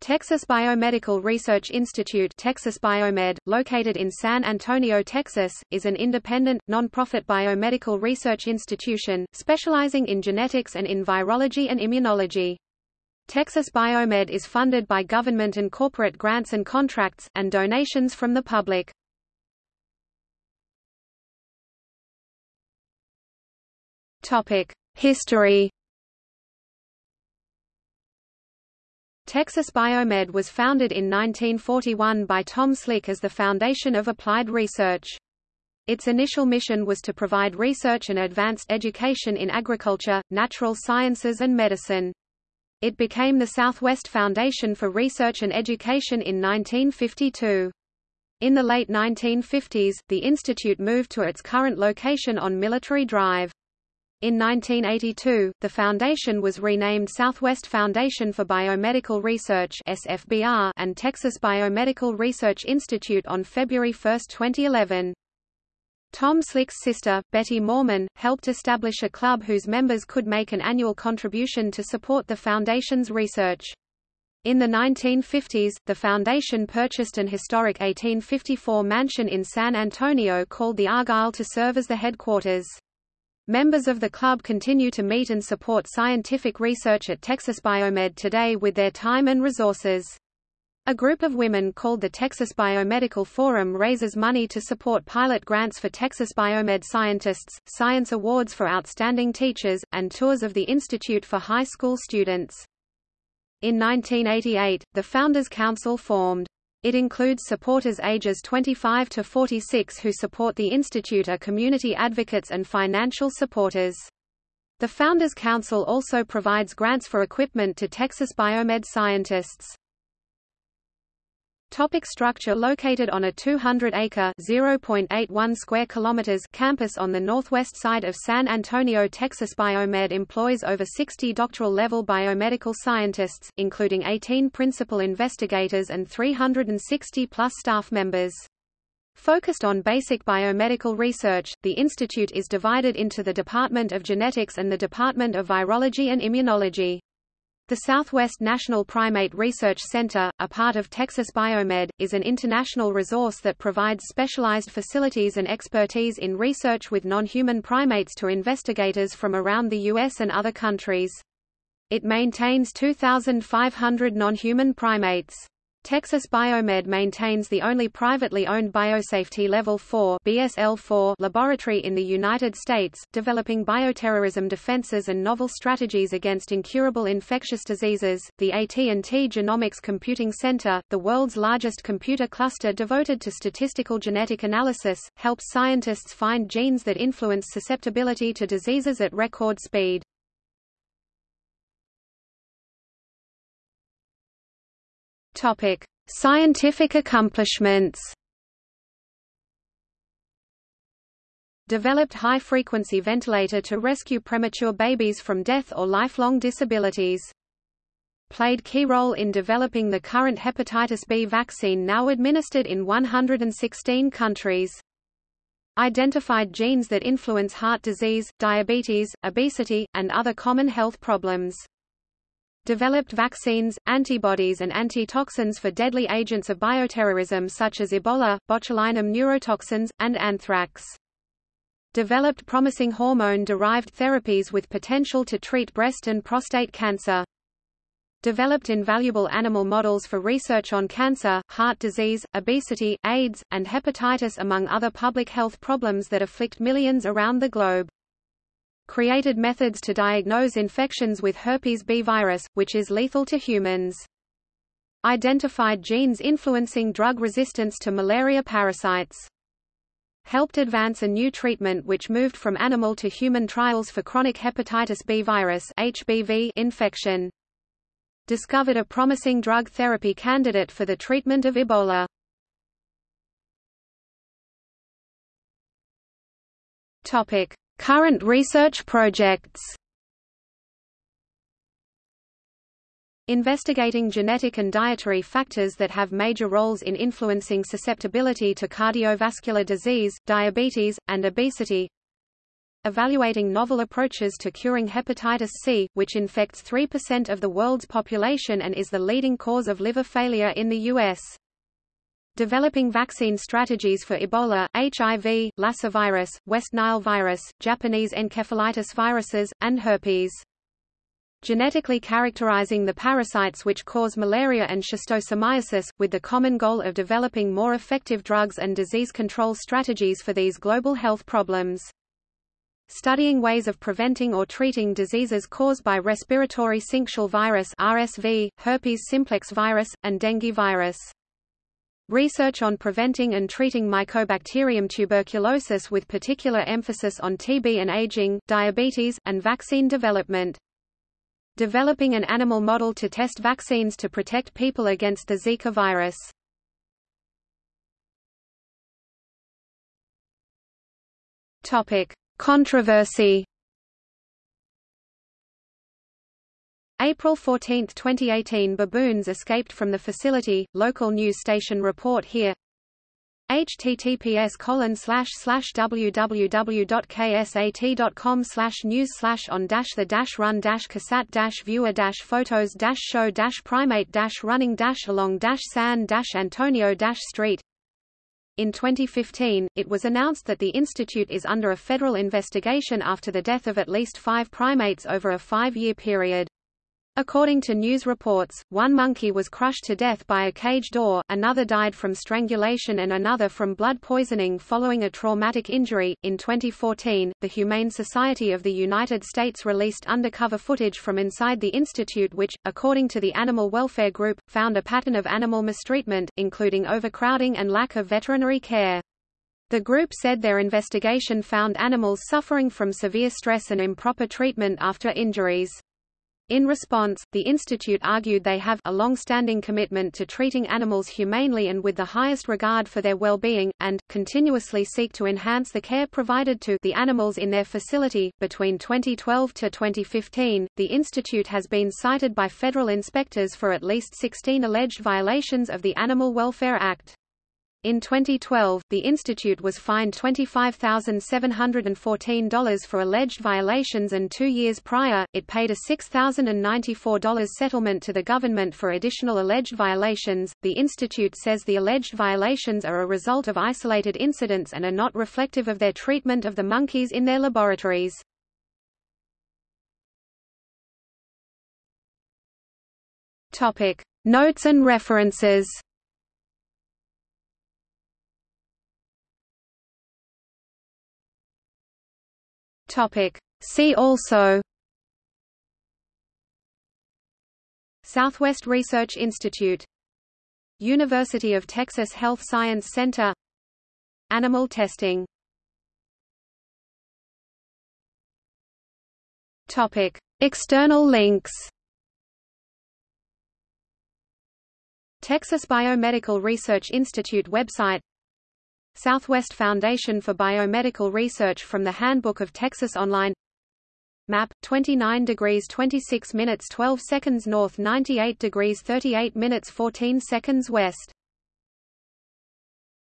Texas Biomedical Research Institute Texas Biomed, located in San Antonio, Texas, is an independent, non-profit biomedical research institution, specializing in genetics and in virology and immunology. Texas Biomed is funded by government and corporate grants and contracts, and donations from the public. History Texas Biomed was founded in 1941 by Tom Slick as the foundation of applied research. Its initial mission was to provide research and advanced education in agriculture, natural sciences and medicine. It became the Southwest Foundation for Research and Education in 1952. In the late 1950s, the institute moved to its current location on Military Drive. In 1982, the foundation was renamed Southwest Foundation for Biomedical Research (SFBR) and Texas Biomedical Research Institute on February 1, 2011. Tom Slick's sister, Betty Moorman, helped establish a club whose members could make an annual contribution to support the foundation's research. In the 1950s, the foundation purchased an historic 1854 mansion in San Antonio called the Argyle to serve as the headquarters. Members of the club continue to meet and support scientific research at Texas Biomed today with their time and resources. A group of women called the Texas Biomedical Forum raises money to support pilot grants for Texas Biomed scientists, science awards for outstanding teachers, and tours of the institute for high school students. In 1988, the Founders Council formed. It includes supporters ages 25 to 46 who support the institute are community advocates and financial supporters. The Founders Council also provides grants for equipment to Texas Biomed scientists. Topic structure Located on a 200-acre (0.81 square kilometers) campus on the northwest side of San Antonio, Texas Biomed employs over 60 doctoral-level biomedical scientists, including 18 principal investigators and 360-plus staff members. Focused on basic biomedical research, the institute is divided into the Department of Genetics and the Department of Virology and Immunology. The Southwest National Primate Research Center, a part of Texas Biomed, is an international resource that provides specialized facilities and expertise in research with non-human primates to investigators from around the U.S. and other countries. It maintains 2,500 non-human primates. Texas Biomed maintains the only privately owned biosafety Level 4 BSL-4 laboratory in the United States, developing bioterrorism defenses and novel strategies against incurable infectious diseases. The AT&T Genomics Computing Center, the world's largest computer cluster devoted to statistical genetic analysis, helps scientists find genes that influence susceptibility to diseases at record speed. Topic: Scientific accomplishments. Developed high-frequency ventilator to rescue premature babies from death or lifelong disabilities. Played key role in developing the current hepatitis B vaccine now administered in 116 countries. Identified genes that influence heart disease, diabetes, obesity, and other common health problems developed vaccines, antibodies and antitoxins for deadly agents of bioterrorism such as Ebola, botulinum neurotoxins, and anthrax. Developed promising hormone-derived therapies with potential to treat breast and prostate cancer. Developed invaluable animal models for research on cancer, heart disease, obesity, AIDS, and hepatitis among other public health problems that afflict millions around the globe created methods to diagnose infections with herpes B virus, which is lethal to humans. Identified genes influencing drug resistance to malaria parasites. Helped advance a new treatment which moved from animal to human trials for chronic hepatitis B virus HBV infection. Discovered a promising drug therapy candidate for the treatment of Ebola. Topic: Current research projects Investigating genetic and dietary factors that have major roles in influencing susceptibility to cardiovascular disease, diabetes, and obesity evaluating novel approaches to curing hepatitis C, which infects 3% of the world's population and is the leading cause of liver failure in the U.S. Developing vaccine strategies for Ebola, HIV, Lassa virus, West Nile virus, Japanese encephalitis viruses, and herpes genetically characterizing the parasites which cause malaria and schistosomiasis, with the common goal of developing more effective drugs and disease control strategies for these global health problems. Studying ways of preventing or treating diseases caused by respiratory syncytial virus RSV, herpes simplex virus, and dengue virus. Research on preventing and treating Mycobacterium tuberculosis with particular emphasis on TB and aging, diabetes, and vaccine development developing an animal model to test vaccines to protect people against the Zika virus. Topic: Controversy. April 14, 2018 Baboons escaped from the facility, local news station report here https colon slash slash www.ksat.com slash news slash on dash the dash run dash cassette dash viewer dash photos dash show dash primate dash running dash along dash san dash Antonio dash street in 2015, it was announced that the institute is under a federal investigation after the death of at least five primates over a five-year period. According to news reports, one monkey was crushed to death by a cage door, another died from strangulation and another from blood poisoning following a traumatic injury. In 2014, the Humane Society of the United States released undercover footage from inside the institute which, according to the Animal Welfare Group, found a pattern of animal mistreatment, including overcrowding and lack of veterinary care. The group said their investigation found animals suffering from severe stress and improper treatment after injuries. In response, the Institute argued they have a long-standing commitment to treating animals humanely and with the highest regard for their well-being, and, continuously seek to enhance the care provided to the animals in their facility. Between 2012 to 2015, the Institute has been cited by federal inspectors for at least 16 alleged violations of the Animal Welfare Act. In 2012, the institute was fined $25,714 for alleged violations and two years prior, it paid a $6,094 settlement to the government for additional alleged violations. The institute says the alleged violations are a result of isolated incidents and are not reflective of their treatment of the monkeys in their laboratories. Topic: Notes and references. Topic. See also Southwest Research Institute University of Texas Health Science Center Animal testing Topic. External links Texas Biomedical Research Institute website Southwest Foundation for Biomedical Research from the Handbook of Texas Online. Map 29 degrees 26 minutes 12 seconds north 98 degrees 38 minutes 14 seconds west